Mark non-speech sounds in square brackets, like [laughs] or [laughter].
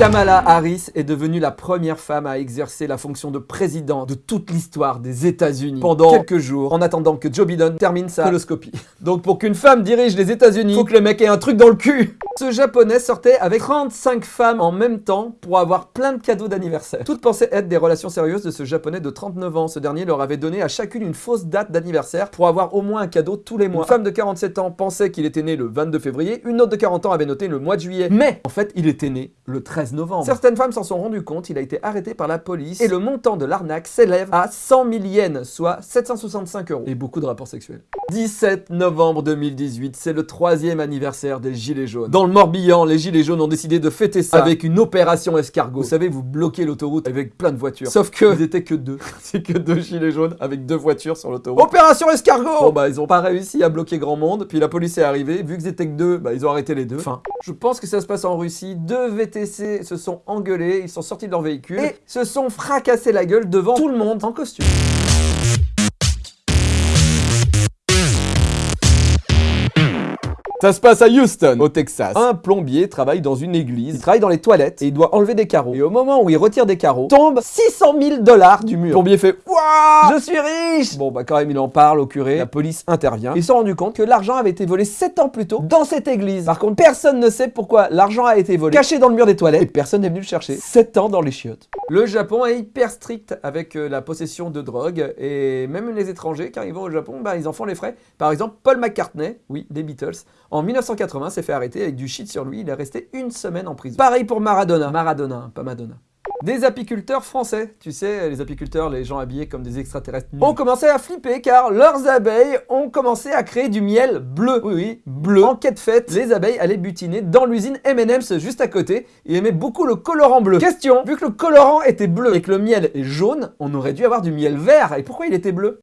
Kamala Harris est devenue la première femme à exercer la fonction de président de toute l'histoire des États-Unis pendant quelques jours, en attendant que Joe Biden termine sa coloscopie. [laughs] Donc pour qu'une femme dirige les États-Unis, faut que le mec ait un truc dans le cul Ce japonais sortait avec 35 femmes en même temps pour avoir plein de cadeaux d'anniversaire. Toutes pensaient être des relations sérieuses de ce japonais de 39 ans. Ce dernier leur avait donné à chacune une fausse date d'anniversaire pour avoir au moins un cadeau tous les mois. Une femme de 47 ans pensait qu'il était né le 22 février, une autre de 40 ans avait noté le mois de juillet. Mais en fait, il était né le 13 novembre. Certaines femmes s'en sont rendues compte, il a été arrêté par la police et le montant de l'arnaque s'élève à 100 000 yens, soit 765 euros. Et beaucoup de rapports sexuels. 17 novembre 2018, c'est le troisième anniversaire des Gilets jaunes. Dans le Morbihan, les Gilets jaunes ont décidé de fêter ça avec une opération escargot. Vous savez, vous bloquez l'autoroute avec plein de voitures. Sauf que ils étaient que deux. [laughs] C'est que deux Gilets jaunes avec deux voitures sur l'autoroute. Opération escargot Bon bah ils ont pas réussi à bloquer grand monde, puis la police est arrivée, vu qu'ils étaient que deux, bah ils ont arrêté les deux. Enfin, je pense que ça se passe en Russie, deux VTC se sont engueulés, ils sont sortis de leur véhicule et se sont fracassés la gueule devant tout le monde en costume. Ça se passe à Houston, au Texas. Un plombier travaille dans une église, il travaille dans les toilettes et il doit enlever des carreaux. Et au moment où il retire des carreaux, tombe 600 000 dollars du mur. Le plombier fait « Wouah Je suis riche !» Bon bah quand même il en parle au curé, la police intervient. Ils se sont rendus compte que l'argent avait été volé 7 ans plus tôt dans cette église. Par contre, personne ne sait pourquoi l'argent a été volé, caché dans le mur des toilettes et personne n'est venu le chercher. 7 ans dans les chiottes. Le Japon est hyper strict avec euh, la possession de drogue et même les étrangers qui arrivent au Japon, bah, ils en font les frais. Par exemple, Paul McCartney, oui, des Beatles, en 1980 s'est fait arrêter avec du shit sur lui, il est resté une semaine en prison. Pareil pour Maradona, Maradona, pas Madonna. Des apiculteurs français, tu sais, les apiculteurs, les gens habillés comme des extraterrestres, ont commencé à flipper car leurs abeilles ont commencé à créer du miel bleu. Oui, oui, bleu. En quête faite, les abeilles allaient butiner dans l'usine M&M's juste à côté et aimaient beaucoup le colorant bleu. Question, vu que le colorant était bleu et que le miel est jaune, on aurait dû avoir du miel vert. Et pourquoi il était bleu?